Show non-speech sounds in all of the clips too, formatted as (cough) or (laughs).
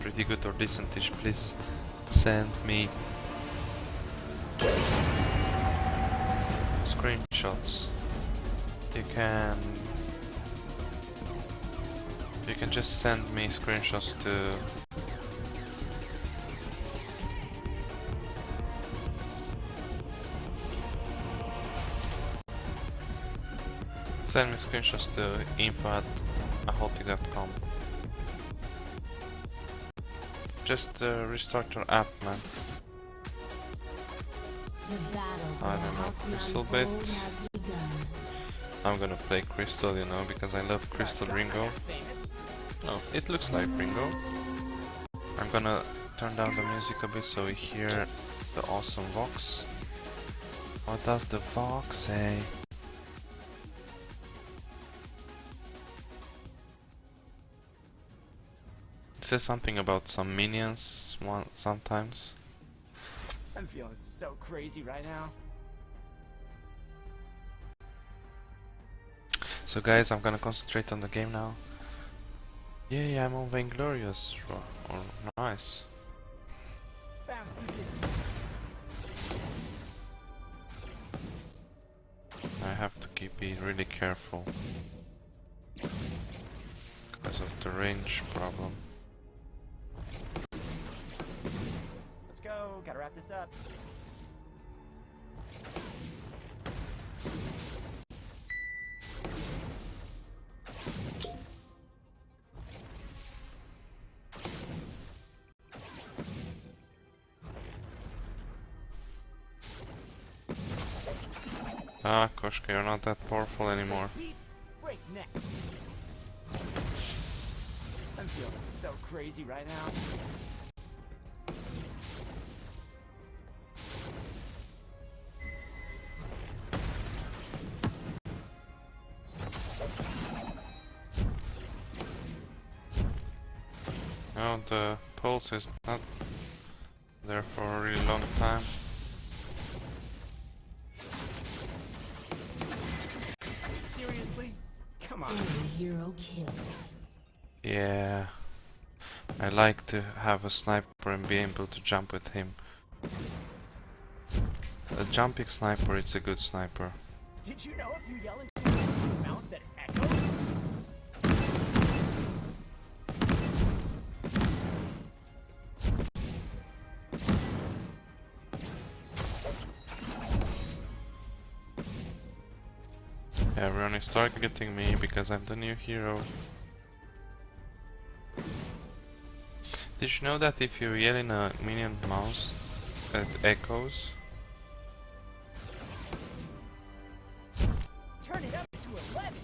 pretty good or decentish, please send me screenshots. You can you can just send me screenshots to Send me screenshots to info at ahotic.com. Just uh, restart your app, man. I don't know, Crystal Bit. I'm gonna play Crystal, you know, because I love Crystal Ringo. Oh, it looks like Ringo. I'm gonna turn down the music a bit so we hear the awesome Vox. What does the Vox say? Says something about some minions one sometimes. I'm feeling so crazy right now. So guys, I'm gonna concentrate on the game now. Yeah, yeah, I'm on Vainglorious. Or, or nice. Bounce to this. I have to keep be really careful because of the range problem. Go. Gotta wrap this up. Ah, Koshka, you're not that powerful anymore. Beats. Break next. I'm feeling so crazy right now. The pulse is not there for a really long time. Seriously? Come on. Hero killed. Yeah. I like to have a sniper and be able to jump with him. A jumping sniper, it's a good sniper. Did you know if you yell is targeting me because I'm the new hero. Did you know that if you yell in a minion mouse, it echoes? Turn it up to 11.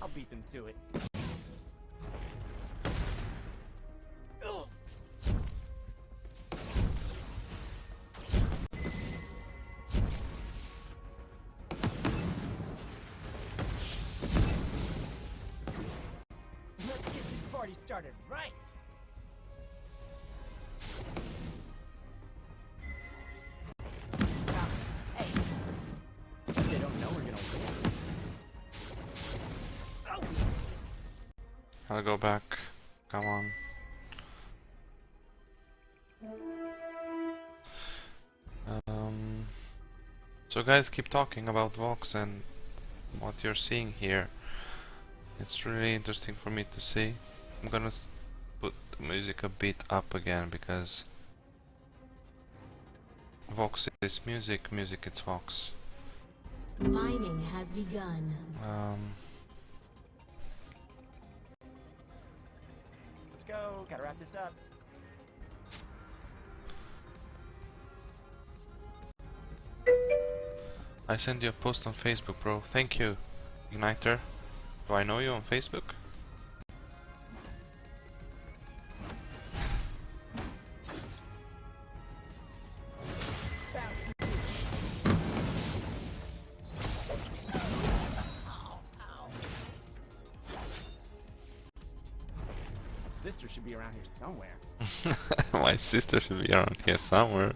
I'll beat them to it. Win. Oh. I'll go back. Come on. Um, so guys, keep talking about Vox and what you're seeing here. It's really interesting for me to see. I'm gonna put the music a bit up again because Vox is music, music it's Vox. Mining has begun. Um, Let's go. Gotta wrap this up. I sent you a post on Facebook, bro. Thank you, Igniter. Do I know you on Facebook? Sister should be around here somewhere. (laughs) My sister should be around here somewhere.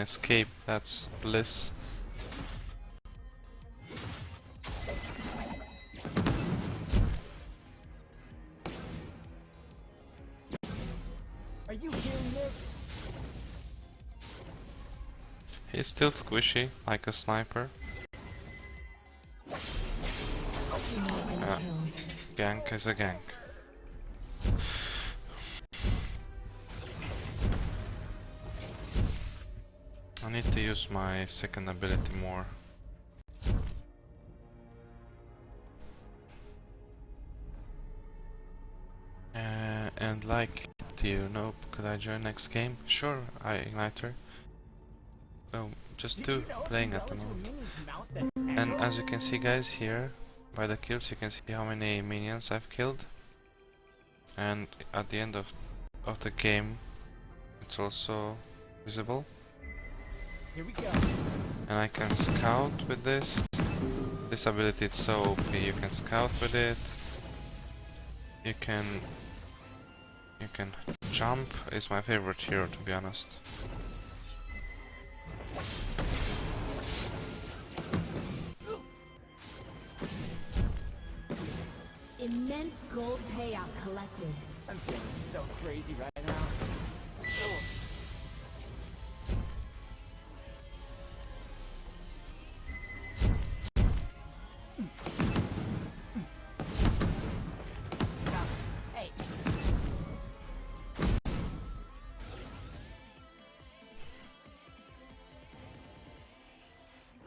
Escape. That's bliss. Are you hearing this? He's still squishy, like a sniper. Oh, Been Yeah. Gank is a gank. Use my second ability more. Uh, and like, do you know, could I join next game? Sure, I Igniter. Oh, just Did two you know playing at the yell into a moment. minion's mouth that And as you can see guys here, by the kills you can see how many minions I've killed. And at the end of, of the game it's also visible. Here we go. And I can scout with this. This ability is so OP, you can scout with it. You can... You can jump, is my favorite hero to be honest. Immense gold payout collected. I'm feeling so crazy right now.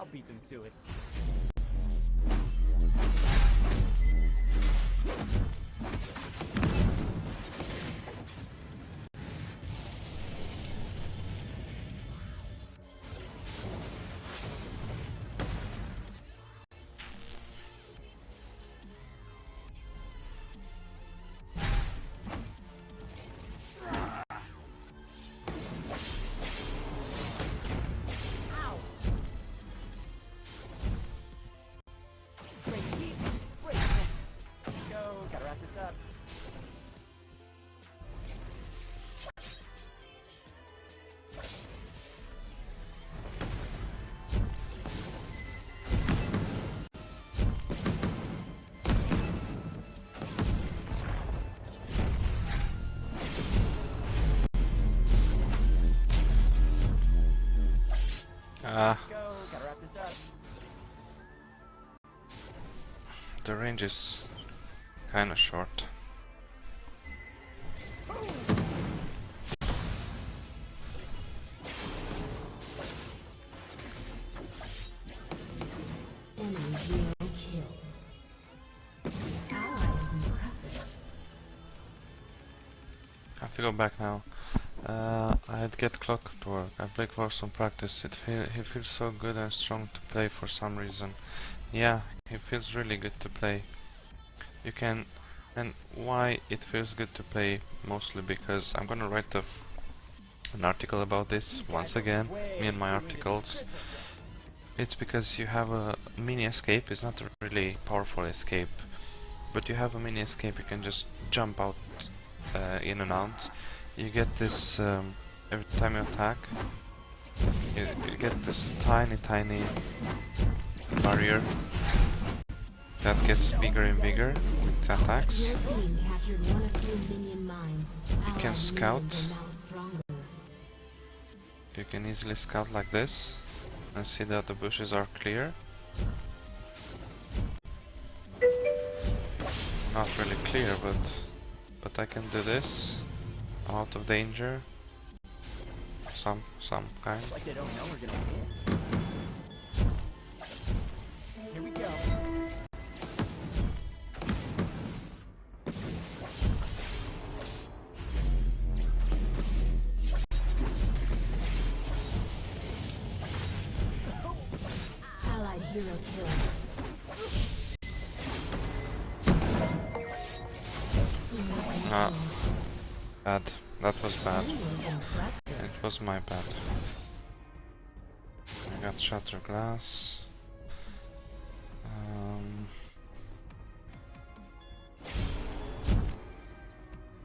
I'll beat them to it. Let's go, gotta wrap this up. the range is kinda short. Enemy hero killed. Ally is impressive. I have to go back now. Uh, I'd get Clockwork. I play for some practice. It feel he feels so good and strong to play for some reason. Yeah, he feels really good to play. You can, and why it feels good to play mostly because I'm gonna write an article about this once again. Me and my articles. It's because you have a mini escape. It's not a really powerful escape, but you have a mini escape. You can just jump out uh, in and out. You get this um, every time you attack. You, you get this tiny, tiny barrier that gets bigger and bigger with attacks. Your team captured one of two minion mines. You can scout. minions are now stronger. You can easily scout like this and see that the bushes are clear. Not really clear, but but I can do this. Out of danger. Some some kind. Like they don't know we're gonna win. My bad. I got Shatterglass. Um,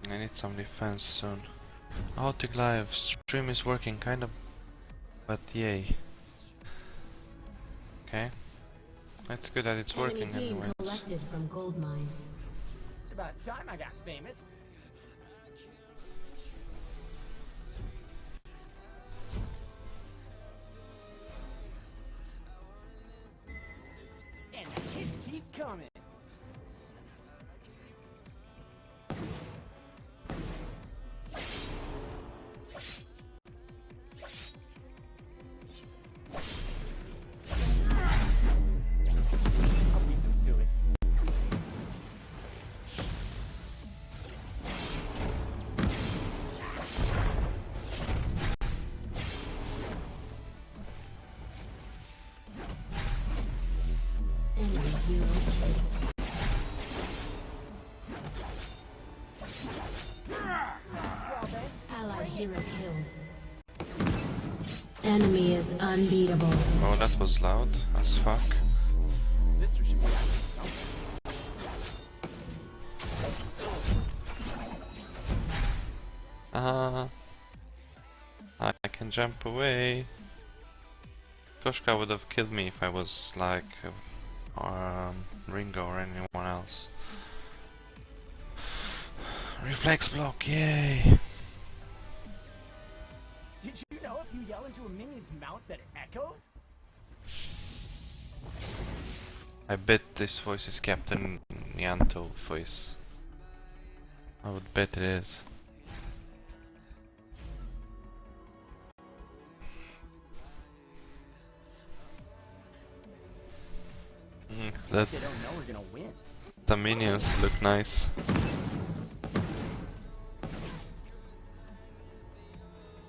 I need some defense soon. Autic live stream is working kind of, but yay. Okay, that's good that it's working team anyways. collected from gold mine. It's about time I got famous. Enemy is unbeatable. Oh, that was loud as fuck. Ah, I can jump away. Koshka would have killed me if I was like uh, um, Ringo or anyone else. Reflex block, yay! Did you know if you yell into a minion's mouth that it echoes? I bet this voice is Captain Yanto voice. I would bet it is. That They don't know we're gonna win. the minions look nice.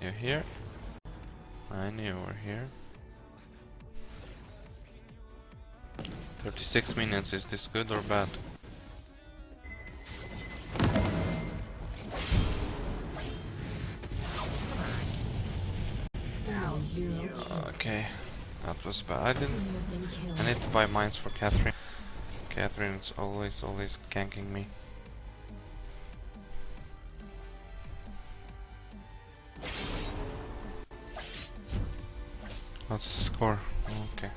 You here? I knew you were here. 36 minions, is this good or bad? Was bad. I didn't. I need to buy mines for Catherine. Catherine's always, always ganking me. What's the score? Okay.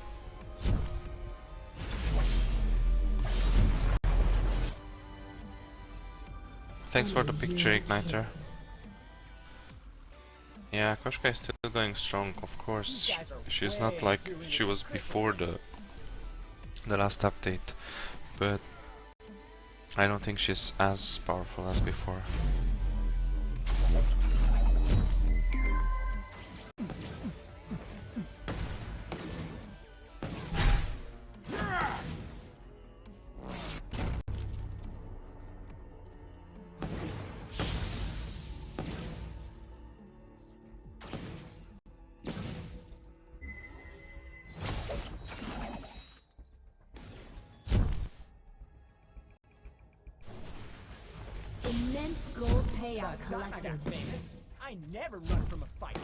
Thanks for the picture, Igniter. Yeah, Koshka is still going strong, of course. She's not like she was before the the last update, but I don't think she's as powerful as before. Immense gold payout collected. I never run from a fight.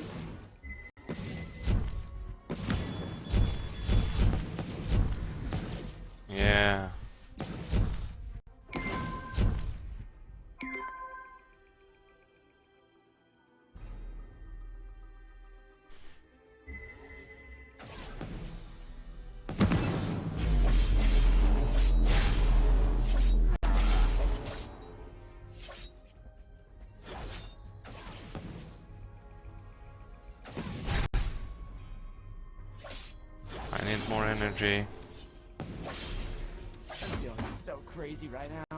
Energy. I'm feeling so crazy right now.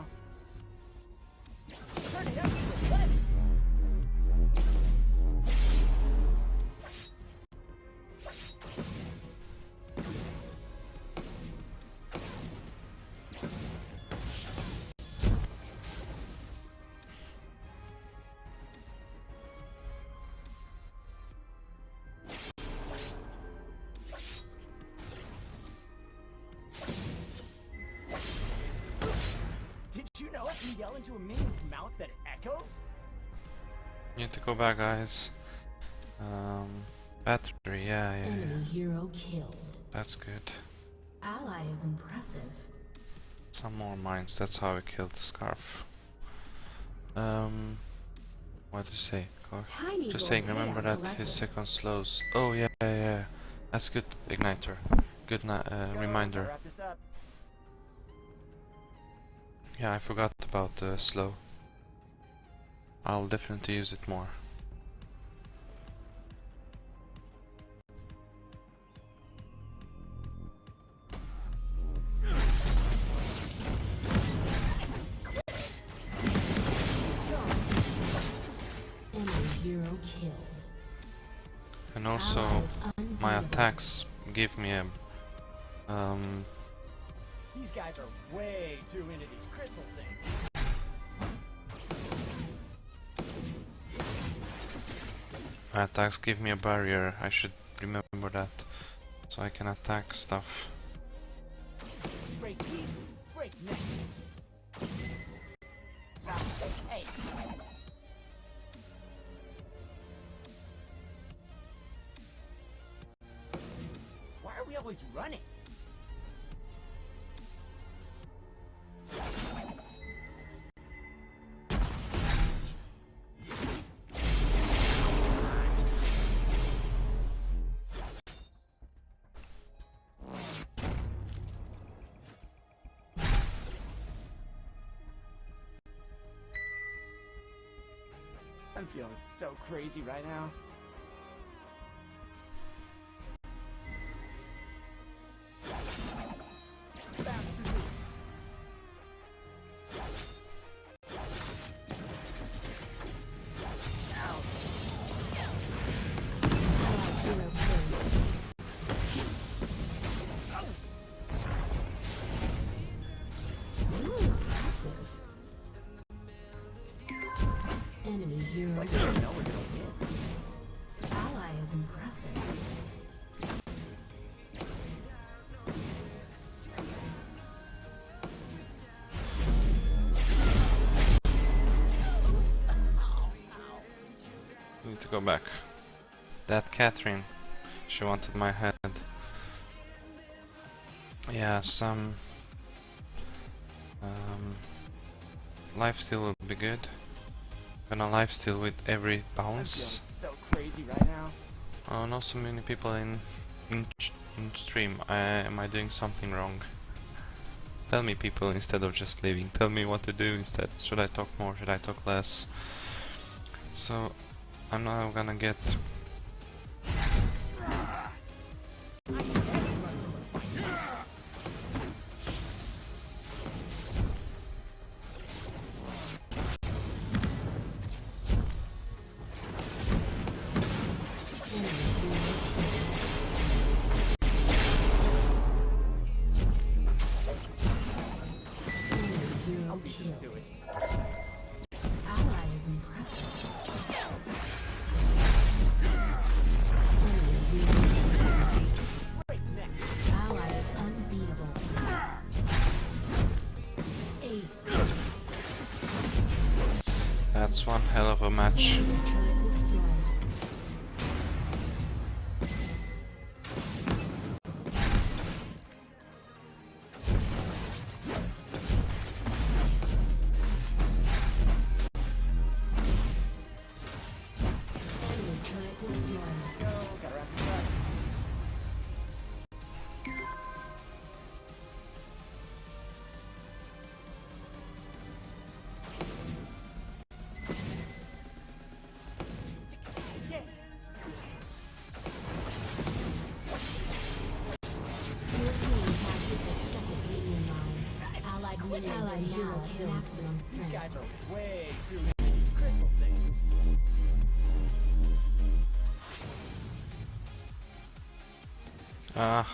Go back, guys. Um, battery, yeah, yeah, yeah. Enemy hero killed. That's good. Ally is impressive. Some more mines, that's how we killed the scarf. Um, what to say? Tiny Just saying, remember hair that his second slows. Oh, yeah, yeah, yeah. That's good, Igniter. Good uh, reminder. gotta Wrap this up. Yeah, I forgot about the slow. I'll definitely use it more. And also, my attacks give me a um These guys are way too into these crystal things. my attacks give me a barrier. I should remember that, so I can attack stuff. Break beats, break always running? I'm feeling so crazy right now. Go back. That Catherine, she wanted my head. Yeah, some um, lifesteal would be good. Gonna lifesteal with every I'm bounce. so crazy right now. Oh, not so many people in in, in stream. I, am I doing something wrong? Tell me, people, instead of just leaving. Tell me what to do instead. Should I talk more? Should I talk less? So, I'm not gonna get. One hell of a match. At maximum These guys are way too crystal things. Ah.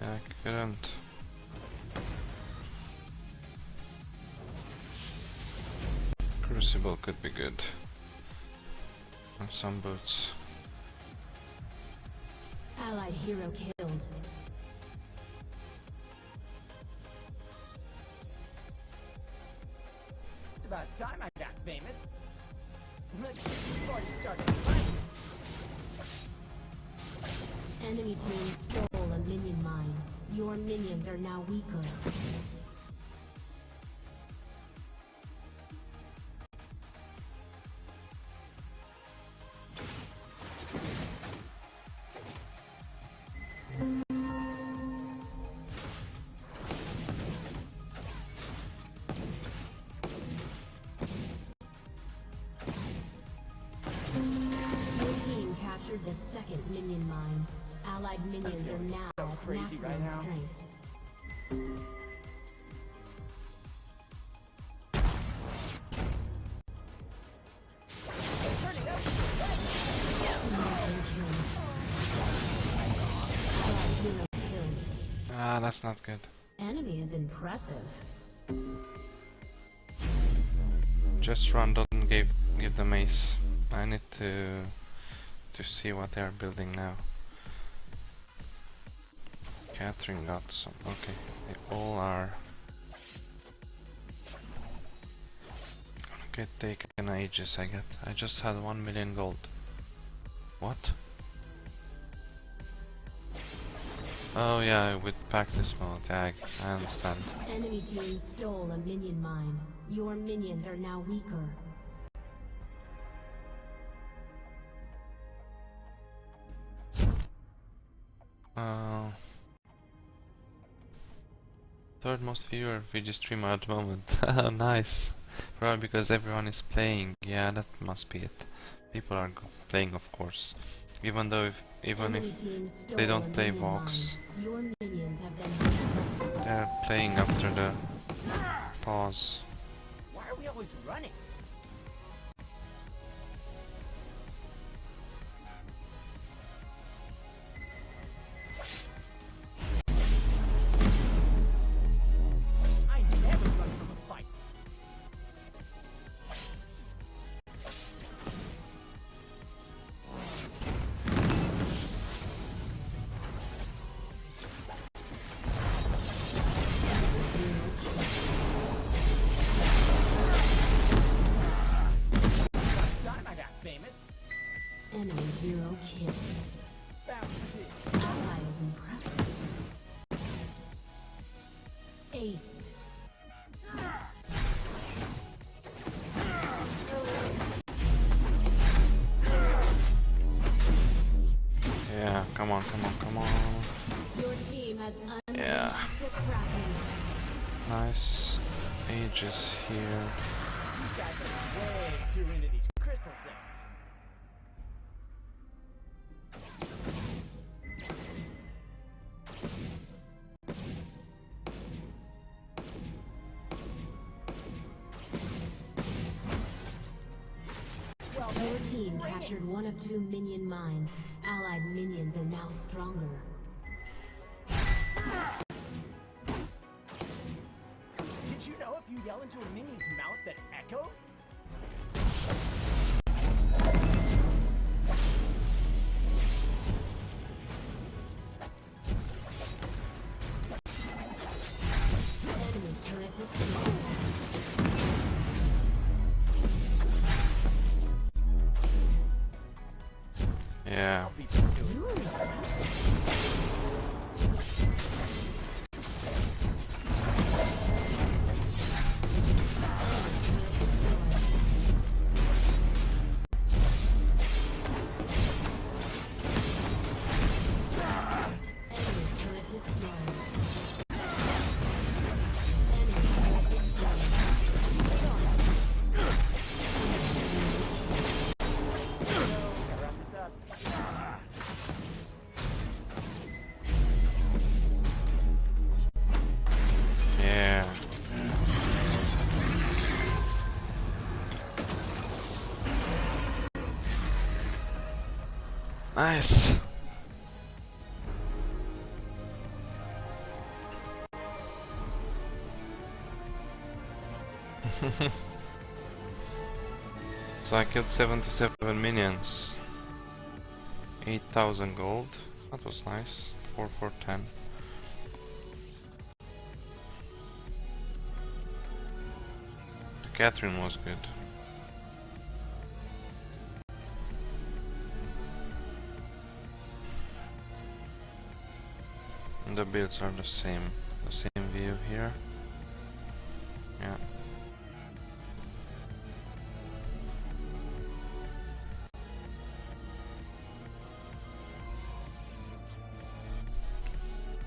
I couldn't. Crucible could be good. And some boots. Allied hero killed. Are now weaker. Your team captured the second minion mine. Allied minions are now so crazy right now. strength. Ah, that's not good. Enemy is impressive. Just run doesn't give give them ace. I need to to see what they are building now. Catherine got some. Okay, they all are. Gonna get taken ages. I get. I just had one million gold. What? Oh yeah, with practice mode. Yeah, I, I understand. Enemy team stole a minion mine. Your minions are now weaker. Uh, third most viewer VG streamer at the moment. (laughs) Oh, nice. Probably because everyone is playing. Yeah, that must be it. People are playing, of course. Even though, if, even if they don't play Vox. they're playing after the pause. Why are we always running? Aegis here. These guys are way too into these crystal things. Well, Your team captured one of two minion mines. Allied minions are now stronger. Into a minion's mouth that echoes? Enemy turret destroyed. Yeah. Nice. (laughs) so I killed 77 minions. 8000 gold. That was nice. 4 for 10. The Catherine was good. the builds are the same, the same view here. Yeah.